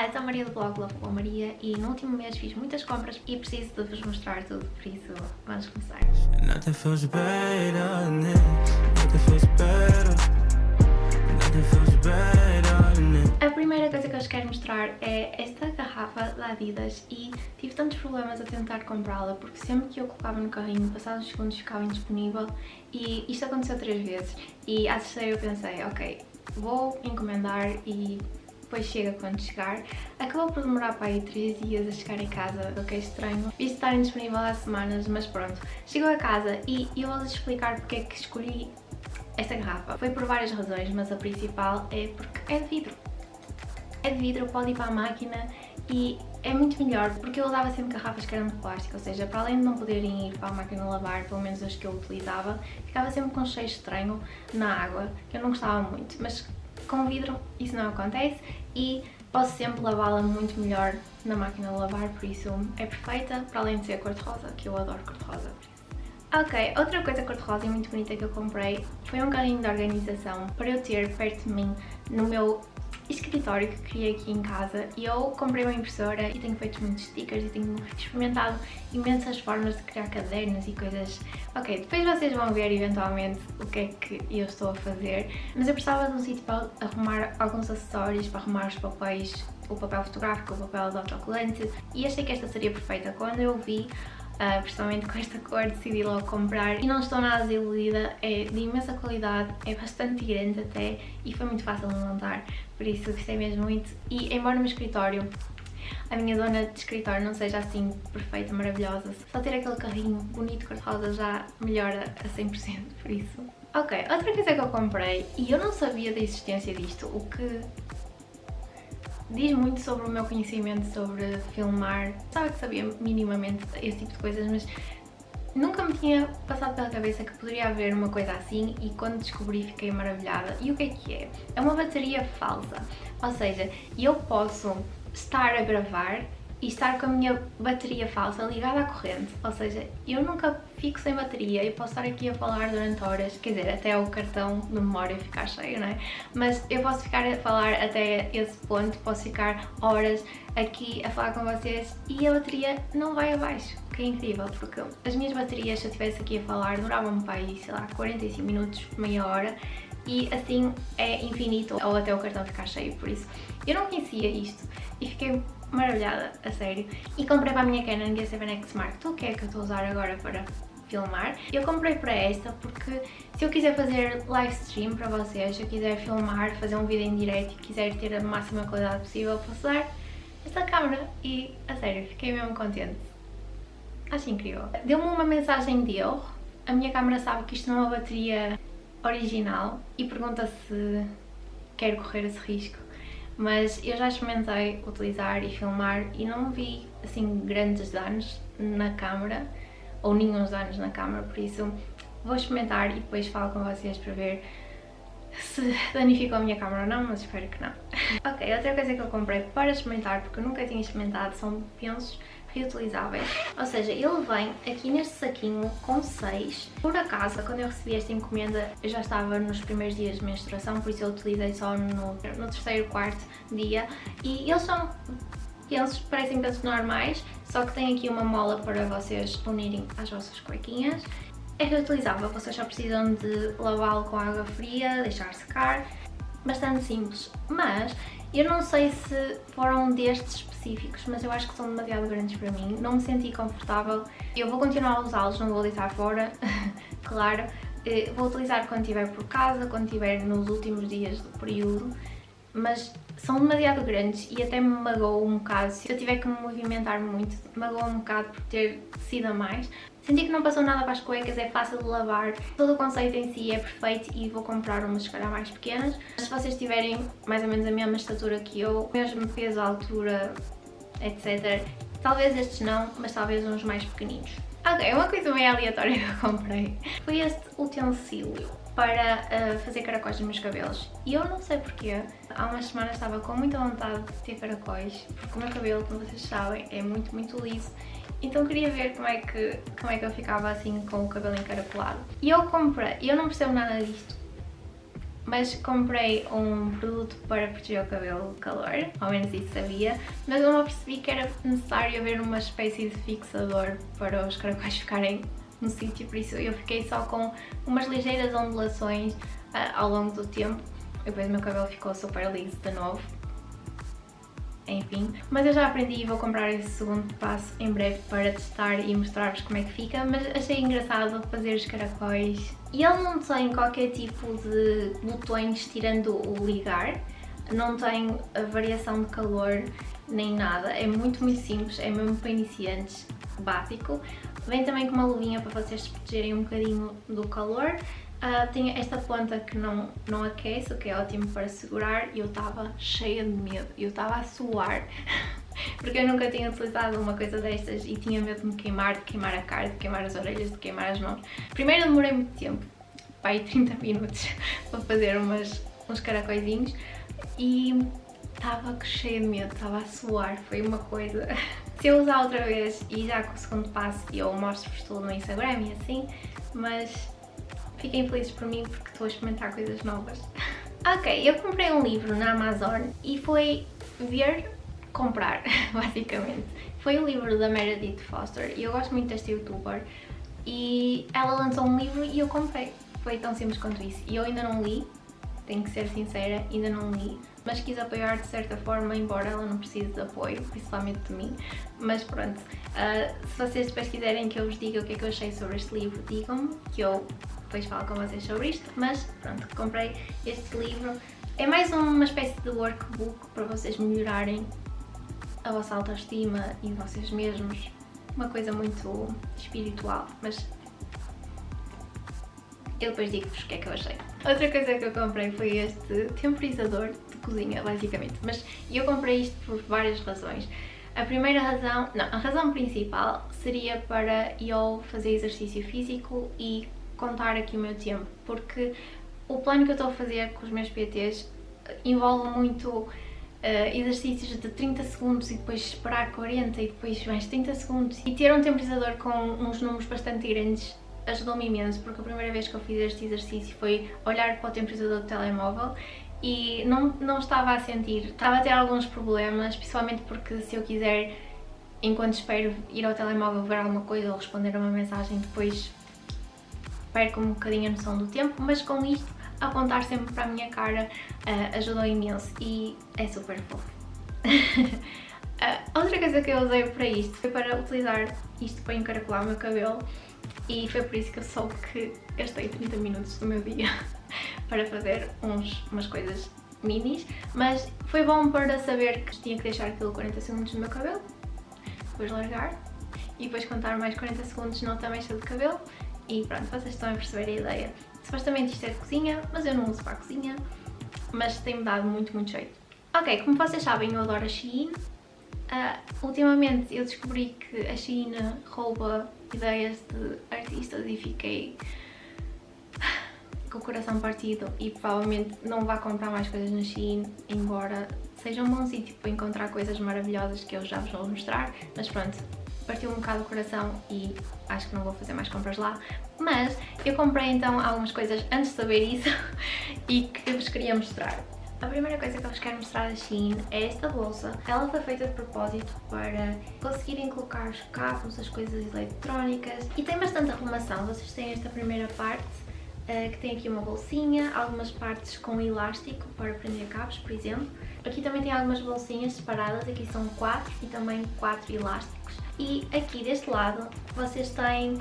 Olá, eu sou a Maria do blog Love com a Maria e no último mês fiz muitas compras e preciso de vos mostrar tudo, por isso vamos começar. Nothing feels better, nothing feels better, nothing feels better, A primeira coisa que eu vos quero mostrar é esta garrafa da Adidas e tive tantos problemas a tentar comprá-la porque sempre que eu colocava no carrinho, passados segundos ficava indisponível e isto aconteceu três vezes. E à terceira eu pensei, ok, vou encomendar e depois chega quando chegar. Acabou por demorar para aí 3 dias a chegar em casa, o que é estranho, visto estar indisponível há semanas, mas pronto. Chegou a casa e eu vou-vos explicar porque é que escolhi esta garrafa. Foi por várias razões, mas a principal é porque é de vidro. É de vidro, pode ir para a máquina e é muito melhor porque eu usava sempre garrafas que eram de plástico, ou seja, para além de não poderem ir para a máquina lavar, pelo menos as que eu utilizava, ficava sempre com um cheiro estranho na água, que eu não gostava muito, mas com vidro isso não acontece e posso sempre lavá-la muito melhor na máquina de lavar, por isso é perfeita, para além de ser cor-de-rosa, que eu adoro cor-de-rosa. Ok, outra coisa cor-de-rosa e muito bonita que eu comprei foi um carrinho de organização para eu ter perto de mim no meu escritório que criei aqui em casa e eu comprei uma impressora e tenho feito muitos stickers e tenho experimentado imensas formas de criar cadernos e coisas. Ok, depois vocês vão ver eventualmente o que é que eu estou a fazer, mas eu precisava de um sítio para arrumar alguns acessórios, para arrumar os papéis, o papel fotográfico, o papel de autocolante e achei que esta seria perfeita. Quando eu vi uh, principalmente com esta cor decidi logo comprar e não estou nada desiludida, é de imensa qualidade, é bastante grande até e foi muito fácil de montar, por isso gostei mesmo muito e embora no meu escritório a minha zona de escritório não seja assim perfeita, maravilhosa, só ter aquele carrinho bonito cor-de-rosa já melhora a 100%, por isso. Ok, outra coisa que eu comprei e eu não sabia da existência disto, o que diz muito sobre o meu conhecimento sobre filmar. Sabe que sabia minimamente esse tipo de coisas, mas nunca me tinha passado pela cabeça que poderia haver uma coisa assim e quando descobri fiquei maravilhada. E o que é que é? É uma bateria falsa, ou seja, eu posso estar a gravar e estar com a minha bateria falsa ligada à corrente, ou seja, eu nunca fico sem bateria e posso estar aqui a falar durante horas, quer dizer, até o cartão de memória ficar cheio, não é? Mas eu posso ficar a falar até esse ponto, posso ficar horas aqui a falar com vocês e a bateria não vai abaixo, que é incrível, porque as minhas baterias, se eu estivesse aqui a falar, duravam para aí, sei lá, 45 minutos, meia hora, e assim é infinito ou até o cartão ficar cheio, por isso eu não conhecia isto e fiquei maravilhada, a sério. E comprei para a minha Canon G7X Mark II, que é a que eu estou a usar agora para filmar. Eu comprei para esta porque se eu quiser fazer live stream para vocês, se eu quiser filmar, fazer um vídeo em direto e quiser ter a máxima qualidade possível, posso usar esta câmera e, a sério, fiquei mesmo contente. Acho incrível. Deu-me uma mensagem de erro. A minha câmera sabe que isto não é uma bateria original e pergunta se quero correr esse risco mas eu já experimentei utilizar e filmar e não vi assim grandes danos na câmera ou nenhum danos na câmera, por isso vou experimentar e depois falo com vocês para ver se danificou a minha câmera ou não, mas espero que não. ok, outra coisa que eu comprei para experimentar, porque eu nunca tinha experimentado, são pensos reutilizáveis. Ou seja, ele vem aqui neste saquinho com 6. Por acaso, quando eu recebi esta encomenda, eu já estava nos primeiros dias de menstruação, por isso eu utilizei só no, no terceiro, quarto dia. E eles são eles parecem pensos normais, só que tem aqui uma mola para vocês unirem às vossas cuequinhas. É reutilizável, vocês só precisam de lavá-lo com água fria, deixar secar, bastante simples. Mas eu não sei se foram destes específicos, mas eu acho que são demasiado grandes para mim. Não me senti confortável. Eu vou continuar a usá-los, não vou deitar fora, claro. Eh, vou utilizar quando estiver por casa, quando estiver nos últimos dias do período, mas são demasiado grandes e até me magoou um bocado. Se eu tiver que me movimentar muito, magoou um bocado por ter sido a mais. Senti que não passou nada para as cuecas, é fácil de lavar, todo o conceito em si é perfeito e vou comprar umas se calhar mais pequenas. Mas se vocês tiverem mais ou menos a mesma estatura que eu, mesmo peso, altura, etc. Talvez estes não, mas talvez uns mais pequeninos. Ok, uma coisa bem aleatória que eu comprei foi este utensílio para uh, fazer caracóis nos meus cabelos. E eu não sei porquê, há umas semanas estava com muita vontade de ter caracóis, porque o meu cabelo, como vocês sabem, é muito, muito liso. Então queria ver como é que, como é que eu ficava assim com o cabelo encaracolado. E eu comprei, eu não percebo nada disto, mas comprei um produto para proteger o cabelo de calor, ao menos isso sabia, mas eu não percebi que era necessário haver uma espécie de fixador para os caracóis ficarem no sítio, por isso eu fiquei só com umas ligeiras ondulações uh, ao longo do tempo, depois o meu cabelo ficou super liso de novo, enfim. Mas eu já aprendi e vou comprar esse segundo passo em breve para testar e mostrar-vos como é que fica, mas achei engraçado fazer os caracóis. E ele não tem qualquer tipo de botões tirando o ligar, não tem a variação de calor nem nada, é muito muito simples, é mesmo para iniciantes, básico. Vem também com uma luvinha para vocês se protegerem um bocadinho do calor. Uh, tem esta ponta que não, não aquece, o que é ótimo para segurar e eu estava cheia de medo, eu estava a suar. Porque eu nunca tinha utilizado uma coisa destas e tinha medo de me queimar, de queimar a cara, de queimar as orelhas, de queimar as mãos. Primeiro demorei muito tempo, pai 30 minutos para fazer umas, uns caracóizinhos e estava cheia de medo, estava a suar, foi uma coisa... Se eu usar outra vez e já com o segundo passo eu mostro-vos tudo no Instagram e assim, mas Fiquem felizes por mim porque estou a experimentar coisas novas. ok, eu comprei um livro na Amazon e foi ver comprar, basicamente. Foi o livro da Meredith Foster e eu gosto muito desta youtuber e ela lançou um livro e eu comprei. Foi tão simples quanto isso. E eu ainda não li, tenho que ser sincera, ainda não li, mas quis apoiar de certa forma, embora ela não precise de apoio, principalmente de mim. Mas pronto, uh, se vocês depois quiserem que eu vos diga o que é que eu achei sobre este livro, digam-me, que eu depois falo com vocês sobre isto, mas pronto, comprei este livro. É mais uma espécie de workbook para vocês melhorarem a vossa autoestima e vocês mesmos. Uma coisa muito espiritual, mas eu depois digo-vos o que é que eu achei. Outra coisa que eu comprei foi este temporizador de cozinha, basicamente. Mas eu comprei isto por várias razões. A primeira razão, não, a razão principal seria para eu fazer exercício físico e contar aqui o meu tempo, porque o plano que eu estou a fazer com os meus PTs envolve muito uh, exercícios de 30 segundos e depois esperar 40 e depois mais 30 segundos e ter um temporizador com uns números bastante grandes ajudou-me imenso porque a primeira vez que eu fiz este exercício foi olhar para o temporizador do telemóvel e não, não estava a sentir, estava a ter alguns problemas, principalmente porque se eu quiser enquanto espero ir ao telemóvel ver alguma coisa ou responder a uma mensagem depois perco um bocadinho a noção do tempo, mas com isto apontar sempre para a minha cara uh, ajudou imenso e é super fofo. uh, outra coisa que eu usei para isto foi para utilizar isto para encaracolar o meu cabelo e foi por isso que eu soube que gastei 30 minutos do meu dia para fazer uns, umas coisas minis, mas foi bom para saber que tinha que deixar aquilo 40 segundos no meu cabelo, depois largar e depois contar mais 40 segundos na outra mecha de cabelo e pronto, vocês estão a perceber a ideia. Supostamente isto é de cozinha, mas eu não uso para a cozinha, mas tem-me dado muito, muito jeito. Ok, como vocês sabem, eu adoro a Shein. Uh, ultimamente eu descobri que a Shein rouba ideias de artistas e fiquei com o coração partido e provavelmente não vá comprar mais coisas na Shein, embora seja um bom sítio para encontrar coisas maravilhosas que eu já vos vou mostrar, mas pronto, partiu um bocado o coração e acho que não vou fazer mais compras lá. Mas eu comprei então algumas coisas antes de saber isso e que vos queria mostrar. A primeira coisa que eu vos quero mostrar da Shein é esta bolsa. Ela foi feita de propósito para conseguirem colocar os cabos, as coisas eletrónicas e tem bastante arrumação. Vocês têm esta primeira parte uh, que tem aqui uma bolsinha, algumas partes com elástico para prender cabos, por exemplo. Aqui também tem algumas bolsinhas separadas, aqui são quatro e também quatro elásticos. E aqui deste lado vocês têm uh,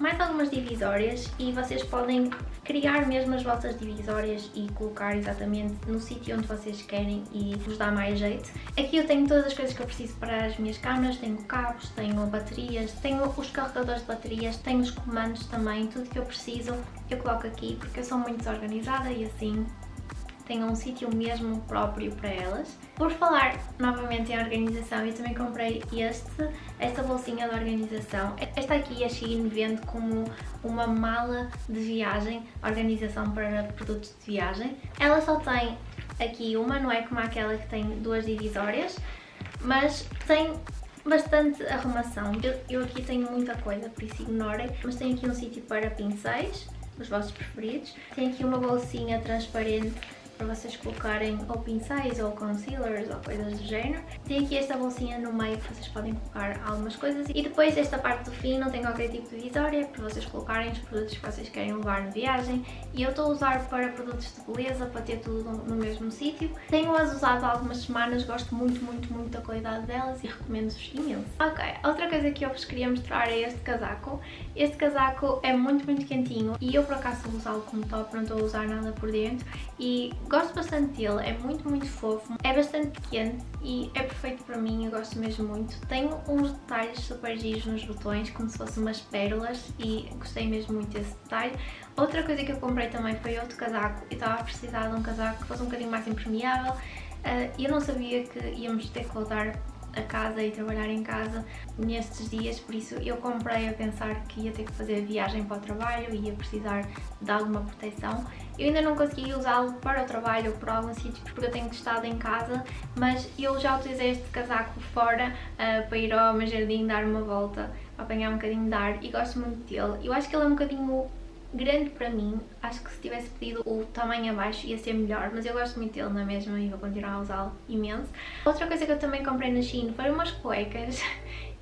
mais algumas divisórias e vocês podem criar mesmo as vossas divisórias e colocar exatamente no sítio onde vocês querem e vos dá mais jeito. Aqui eu tenho todas as coisas que eu preciso para as minhas câmeras, tenho cabos, tenho baterias, tenho os carregadores de baterias, tenho os comandos também, tudo que eu preciso eu coloco aqui porque eu sou muito desorganizada e assim tenham um sítio mesmo próprio para elas. Por falar novamente em organização, eu também comprei este, esta bolsinha de organização. Esta aqui a Shein vende como uma mala de viagem, organização para produtos de viagem. Ela só tem aqui uma, não é como aquela que tem duas divisórias, mas tem bastante arrumação. Eu, eu aqui tenho muita coisa, por isso ignorem, mas tem aqui um sítio para pincéis, os vossos preferidos. Tem aqui uma bolsinha transparente para vocês colocarem ou pincéis ou concealers ou coisas do género. Tem aqui esta bolsinha no meio que vocês podem colocar algumas coisas e depois esta parte do fim não tem qualquer tipo de visória para vocês colocarem os produtos que vocês querem levar na viagem e eu estou a usar para produtos de beleza para ter tudo no mesmo sítio. Tenho-as usado há algumas semanas, gosto muito, muito, muito da qualidade delas e recomendo-vos imenso. Ok, outra coisa que eu vos queria mostrar é este casaco. Este casaco é muito, muito quentinho e eu por acaso vou usá-lo como top, não estou a usar nada por dentro e Gosto bastante dele, é muito, muito fofo, é bastante quente e é perfeito para mim, eu gosto mesmo muito. Tem uns detalhes super giros nos botões, como se fossem umas pérolas e gostei mesmo muito desse detalhe. Outra coisa que eu comprei também foi outro casaco, eu estava a precisar de um casaco que fosse um bocadinho mais impermeável uh, e eu não sabia que íamos ter que voltar a casa e trabalhar em casa nestes dias, por isso eu comprei a pensar que ia ter que fazer viagem para o trabalho e ia precisar de alguma proteção. Eu ainda não consegui usá-lo para o trabalho ou para alguns sítios porque eu tenho estado em casa, mas eu já utilizei este casaco fora uh, para ir ao meu jardim dar uma volta, apanhar um bocadinho de ar e gosto muito dele. Eu acho que ele é um bocadinho grande para mim, acho que se tivesse pedido o tamanho abaixo ia ser melhor, mas eu gosto muito dele na mesma e vou continuar a usá-lo imenso. Outra coisa que eu também comprei na Shein foram umas cuecas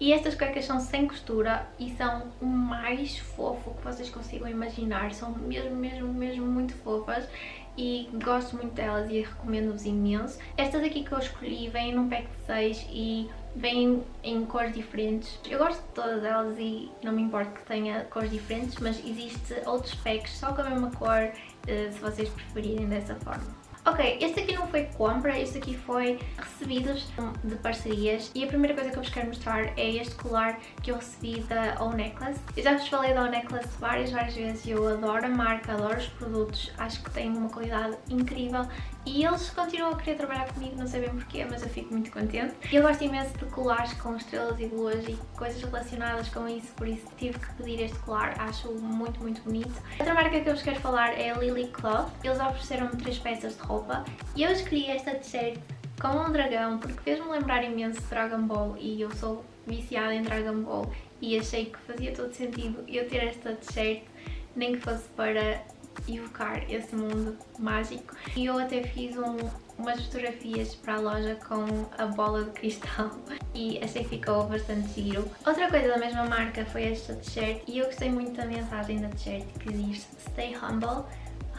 e estas cuecas são sem costura e são o mais fofo que vocês consigam imaginar, são mesmo, mesmo, mesmo muito fofas e gosto muito delas e recomendo-vos imenso. Estas aqui que eu escolhi vêm num pack de 6 e vêm em cores diferentes. Eu gosto de todas elas e não me importa que tenha cores diferentes, mas existe outros packs só com a mesma cor, eh, se vocês preferirem dessa forma. Ok, este aqui não foi compra, este aqui foi recebidos de parcerias e a primeira coisa que eu vos quero mostrar é este colar que eu recebi da O Necklace. Eu já vos falei da O Necklace várias, várias vezes eu adoro a marca, adoro os produtos, acho que tem uma qualidade incrível e eles continuam a querer trabalhar comigo, não sei bem porquê, mas eu fico muito contente. Eu gosto imenso de colares com estrelas e luas e coisas relacionadas com isso, por isso tive que pedir este colar, acho muito, muito bonito. Outra marca que eu vos quero falar é a Lily Cloth. Eles ofereceram-me três peças de roupa e eu escolhi esta t-shirt com um dragão porque fez-me lembrar imenso Dragon Ball e eu sou viciada em Dragon Ball e achei que fazia todo sentido eu ter esta t-shirt nem que fosse para evocar esse mundo mágico. E eu até fiz um, umas fotografias para a loja com a bola de cristal e achei que ficou bastante giro. Outra coisa da mesma marca foi esta t-shirt e eu gostei muito da mensagem da t-shirt que diz Stay humble,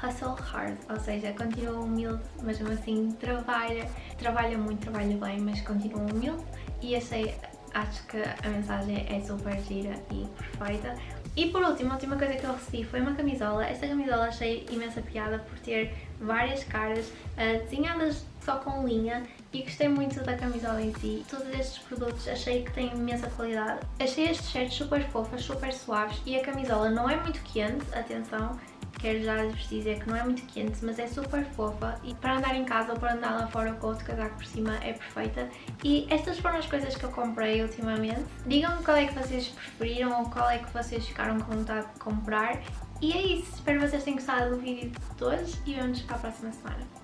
hustle hard, ou seja, continua humilde, mas mesmo assim trabalha, trabalha muito, trabalha bem, mas continua humilde e achei, acho que a mensagem é super gira e perfeita. E por último, a última coisa que eu recebi foi uma camisola. Esta camisola achei imensa piada por ter várias caras uh, desenhadas só com linha e gostei muito da camisola em si. Todos estes produtos achei que têm imensa qualidade. Achei estes shirts super fofos, super suaves e a camisola não é muito quente, atenção, quero já vos dizer que não é muito quente, mas é super fofa e para andar em casa ou para andar lá fora com outro casaco por cima é perfeita. E estas foram as coisas que eu comprei ultimamente. Digam-me qual é que vocês preferiram ou qual é que vocês ficaram com vontade de comprar. E é isso, espero que vocês tenham gostado do vídeo de hoje e vemos para a próxima semana.